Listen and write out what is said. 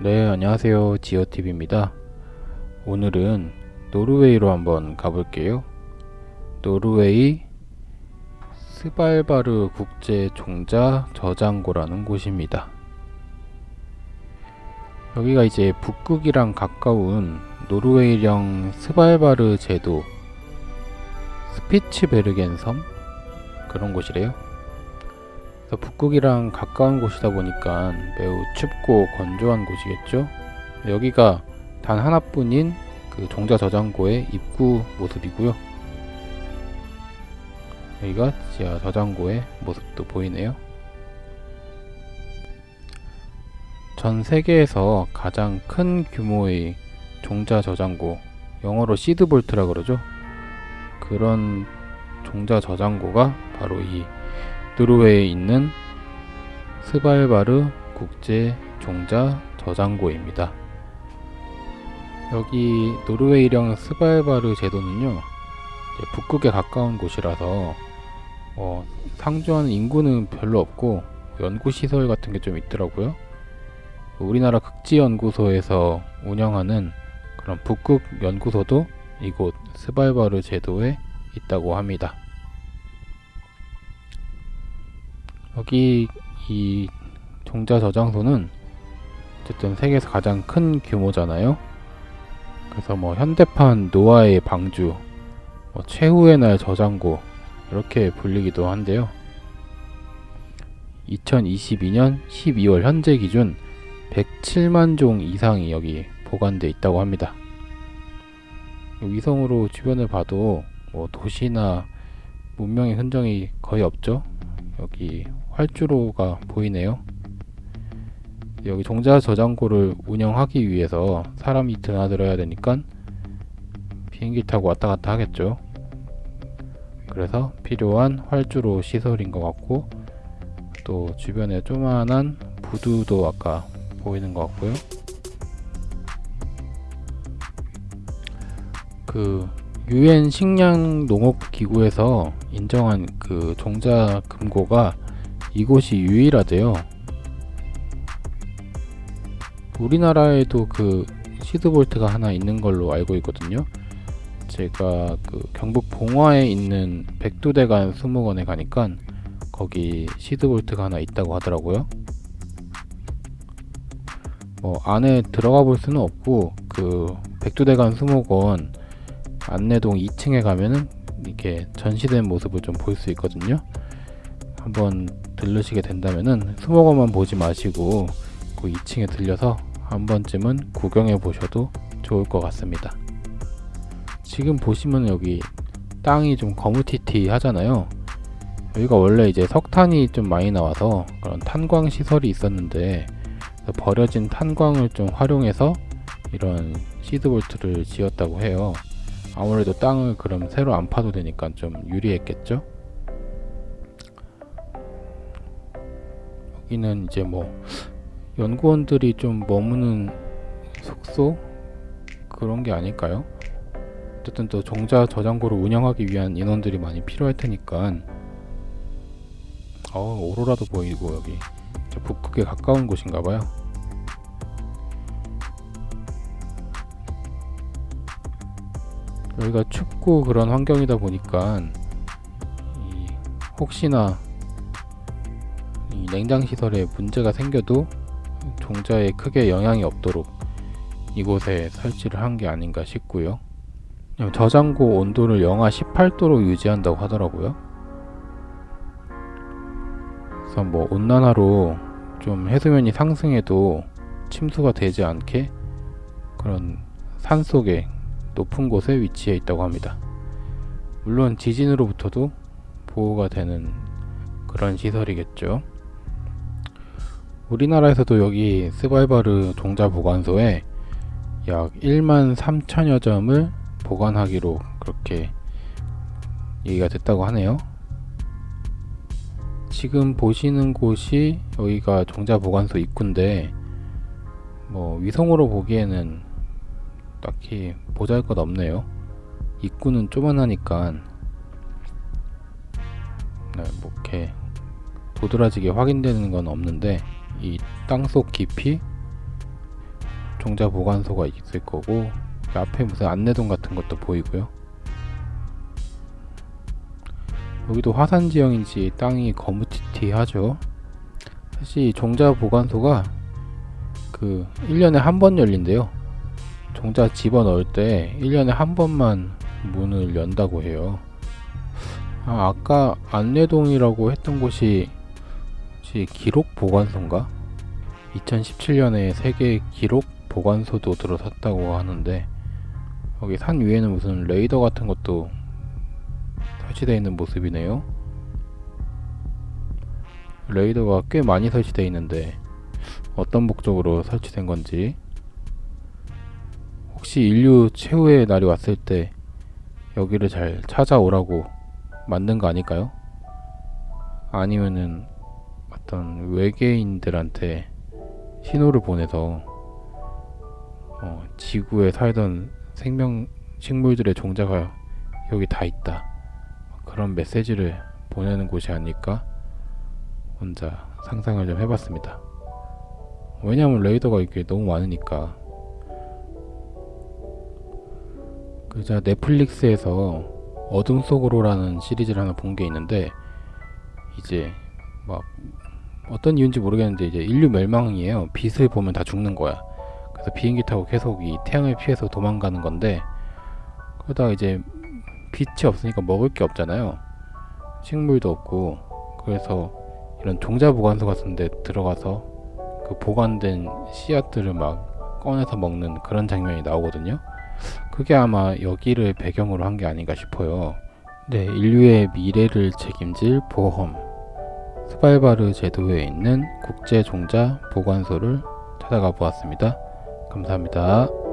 네, 안녕하세요. 지어TV입니다. 오늘은 노르웨이로 한번 가볼게요. 노르웨이 스발바르 국제 종자 저장고라는 곳입니다. 여기가 이제 북극이랑 가까운 노르웨이령 스발바르 제도 스피츠베르겐 섬 그런 곳이래요. 북극이랑 가까운 곳이다 보니까 매우 춥고 건조한 곳이겠죠. 여기가 단 하나뿐인 그 종자 저장고의 입구 모습이고요. 여기가 지하 저장고의 모습도 보이네요. 전 세계에서 가장 큰 규모의 종자 저장고, 영어로 시드볼트라 그러죠. 그런 종자 저장고가 바로 이 노르웨이에 있는 스발바르 국제 종자 저장고입니다. 여기 노르웨이령 스발바르 제도는요, 북극에 가까운 곳이라서 어, 상주하는 인구는 별로 없고 연구시설 같은 게 좀 있더라고요. 우리나라 극지연구소에서 운영하는 그런 북극 연구소도 이곳 스발바르 제도에 있다고 합니다. 여기 이 종자 저장소는 어쨌든 세계에서 가장 큰 규모잖아요. 그래서 뭐 현대판 노아의 방주, 뭐 최후의 날 저장고 이렇게 불리기도 한데요. 2022년 12월 현재 기준 107만 종 이상이 여기 보관돼 있다고 합니다. 위성으로 주변을 봐도 뭐 도시나 문명의 흔적이 거의 없죠. 여기 활주로가 보이네요. 여기 종자 저장고를 운영하기 위해서 사람이 드나들어야 되니까 비행기 타고 왔다 갔다 하겠죠. 그래서 필요한 활주로 시설인 것 같고 또 주변에 조만한 부두도 아까 보이는 것 같고요. 그 유엔 식량 농업 기구에서 인정한 그 종자 금고가 이곳이 유일하대요. 우리나라에도 그 시드볼트가 하나 있는 걸로 알고 있거든요. 제가 그 경북 봉화에 있는 백두대간 수목원에 가니까 거기 시드볼트가 하나 있다고 하더라고요. 뭐 안에 들어가 볼 수는 없고 그 백두대간 수목원 안내동 2층에 가면은 이렇게 전시된 모습을 좀 볼 수 있거든요. 한번 들르시게 된다면은 수목원만 보지 마시고 그 2층에 들려서 한 번쯤은 구경해 보셔도 좋을 것 같습니다. 지금 보시면 여기 땅이 좀 거무튀튀 하잖아요. 여기가 원래 이제 석탄이 좀 많이 나와서 그런 탄광 시설이 있었는데 버려진 탄광을 좀 활용해서 이런 시드볼트를 지었다고 해요. 아무래도 땅을 그럼 새로 안 파도 되니까 좀 유리했겠죠? 여기는 이제 뭐 연구원들이 좀 머무는 숙소 그런 게 아닐까요? 어쨌든 또 종자 저장고를 운영하기 위한 인원들이 많이 필요할 테니까 어 오로라도 보이고 여기 북극에 가까운 곳인가 봐요. 여기가 춥고 그런 환경이다 보니까 혹시나 냉장 시설에 문제가 생겨도 종자에 크게 영향이 없도록 이곳에 설치를 한 게 아닌가 싶고요. 저장고 온도를 영하 18도로 유지한다고 하더라고요. 그래서 뭐 온난화로 좀 해수면이 상승해도 침수가 되지 않게 그런 산 속에 높은 곳에 위치해 있다고 합니다. 물론 지진으로부터도 보호가 되는 그런 시설이겠죠. 우리나라에서도 여기 스발바르 종자 보관소에 약 1만 3천여 점을 보관하기로 그렇게 얘기가 됐다고 하네요. 지금 보시는 곳이 여기가 종자 보관소 입구인데 뭐 위성으로 보기에는 딱히 보잘 것 없네요. 입구는 조만하니까 네, 뭐 이렇게 도드라지게 확인되는 건 없는데 이 땅속 깊이 종자 보관소가 있을 거고 그 앞에 무슨 안내동 같은 것도 보이고요. 여기도 화산 지형인지 땅이 거무튀튀하죠. 사실 이 종자 보관소가 그 1년에 한 번 열린대요. 종자 집어 넣을 때 1년에 한 번만 문을 연다고 해요. 아, 아까 안내동이라고 했던 곳이 혹시 기록 보관소인가? 2017년에 세계 기록 보관소도 들어섰다고 하는데 여기 산 위에는 무슨 레이더 같은 것도 설치되어 있는 모습이네요. 레이더가 꽤 많이 설치되어 있는데 어떤 목적으로 설치된 건지 혹시 인류 최후의 날이 왔을 때 여기를 잘 찾아오라고 만든 거 아닐까요? 아니면은 어떤 외계인들한테 신호를 보내서 어, 지구에 살던 생명 식물들의 종자가 여기 다 있다 그런 메시지를 보내는 곳이 아닐까 혼자 상상을 좀 해봤습니다. 왜냐하면 레이더가 이게 너무 많으니까 그 제가 넷플릭스에서 어둠 속으로라는 시리즈를 하나 본 게 있는데 이제 막 어떤 이유인지 모르겠는데 이제 인류 멸망이에요. 빛을 보면 다 죽는 거야. 그래서 비행기 타고 계속 이 태양을 피해서 도망가는 건데 그러다가 이제 빛이 없으니까 먹을 게 없잖아요. 식물도 없고 그래서 이런 종자 보관소 같은 데 들어가서 그 보관된 씨앗들을 막 꺼내서 먹는 그런 장면이 나오거든요. 그게 아마 여기를 배경으로 한 게 아닌가 싶어요. 네, 인류의 미래를 책임질 보험. 스발바르 제도에 있는 국제 종자 보관소를 찾아가 보았습니다. 감사합니다.